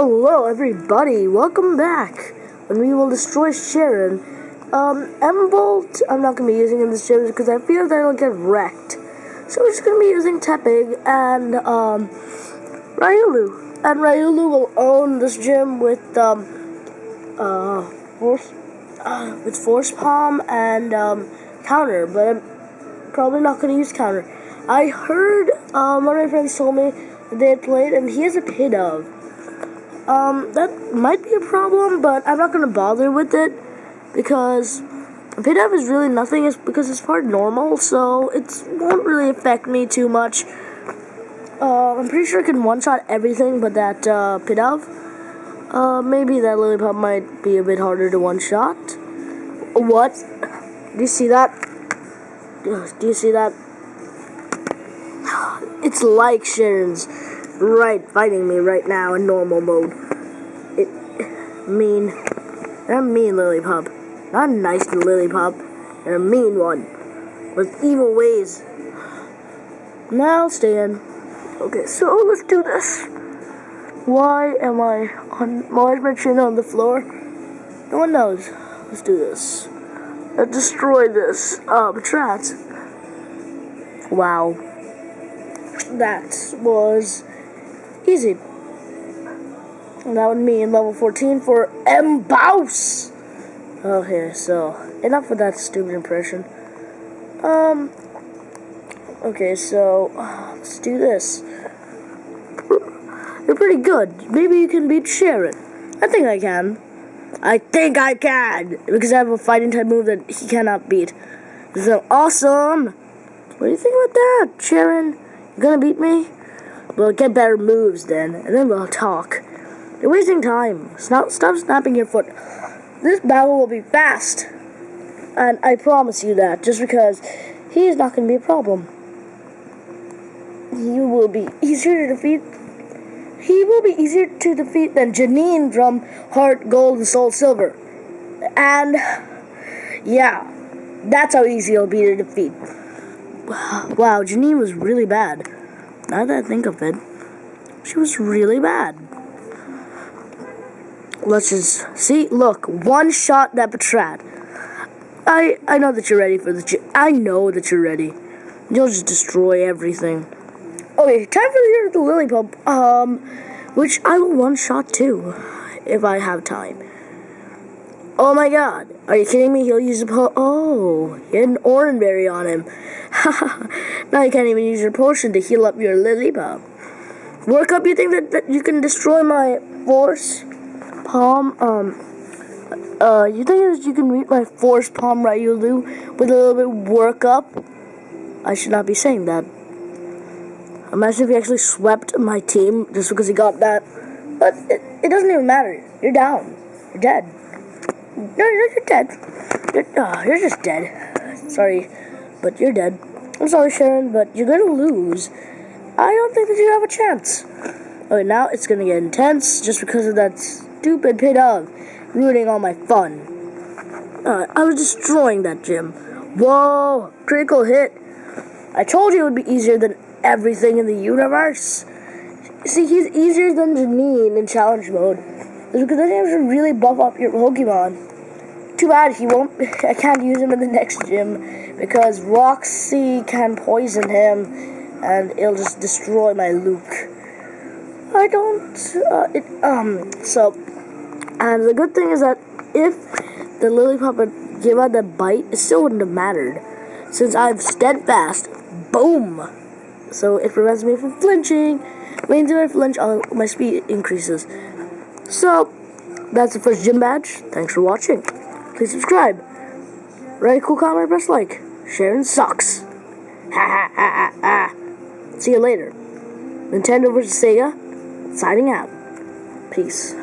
Hello everybody, welcome back. And we will destroy Cheren. Um, Embolt, I'm not going to be using in this gym because I fear that it'll get wrecked. So we're just going to be using Tepig and, um, Riolu. And Riolu will own this gym with, um, uh, Force, uh, with Force Palm and, um, Counter. But I'm probably not going to use Counter. I heard, um, one of my friends told me they played and he has a Pidove. Um, that might be a problem, but I'm not gonna bother with it because Pidove is really nothing is because it's part normal, so it won't really affect me too much. Uh, I'm pretty sure I can one-shot everything but that uh. Uh, maybe that Lillipup might be a bit harder to one-shot. What? Do you see that? Do you see that? It's like Cheren's right fighting me right now in normal mode. It mean they're mean Lillipup. Not a nice Lillipup. They're a mean one. With evil ways. Now stand. Okay, so let's do this. Why am I on why is my chin on the floor? No one knows. Let's do this. Let's destroy this um Patrat. Wow. That was Easy. And that would mean level 14 for Embouse. Okay, so enough with that stupid impression. Um. Okay, so let's do this. You're pretty good. Maybe you can beat Cheren. I think I can. I think I can because I have a fighting type move that he cannot beat. So awesome! What do you think about that, Cheren? You gonna beat me? We'll get better moves then, and then we'll talk. You're wasting time. Stop, stop snapping your foot. This battle will be fast. And I promise you that, just because he is not going to be a problem. He will be easier to defeat. He will be easier to defeat than Janine from Heart Gold and Soul Silver. And, yeah, that's how easy he'll be to defeat. Wow, Janine was really bad. Now that I think of it, she was really bad. Let's just see. Look, one shot that Patrat. I I know that you're ready for the. I know that you're ready. You'll just destroy everything. Okay, time for the, the Lillipup. Um, which I will one shot too, if I have time. Oh my god. Are you kidding me? He'll use a po- Oh, he had an Oranberry on him. now you can't even use your potion to heal up your Lillipup. Work up, you think that, that you can destroy my force palm? Um, uh, you think that you can beat my force palm right, you do, with a little bit work up? I should not be saying that. Imagine if he actually swept my team just because he got that. But it, it doesn't even matter. You're down. You're dead. No, no, you're dead. You're, oh, you're just dead. Sorry, but you're dead. I'm sorry, Cheren, but you're gonna lose. I don't think that you have a chance. Okay, now it's gonna get intense just because of that stupid Pidove ruining all my fun. Uh, I was destroying that gym. Whoa, critical hit. I told you it would be easier than everything in the universe. See, he's easier than Janine in challenge mode. Because then have to really buff up your Pokemon. Too bad he won't. I can't use him in the next gym because Roxie can poison him, and it'll just destroy my Luke. I don't. Uh, it, um. So, and the good thing is that if the Lillipup would give out the bite, it still wouldn't have mattered, since I have steadfast. Boom. So it prevents me from flinching. If I flinch, I'll, my speed increases. So, that's the first gym badge. Thanks for watching. Please subscribe. Write a cool comment, press like. Cheren sucks. Ha ha ha ha ha. See you later. Nintendo vs. Sega, signing out. Peace.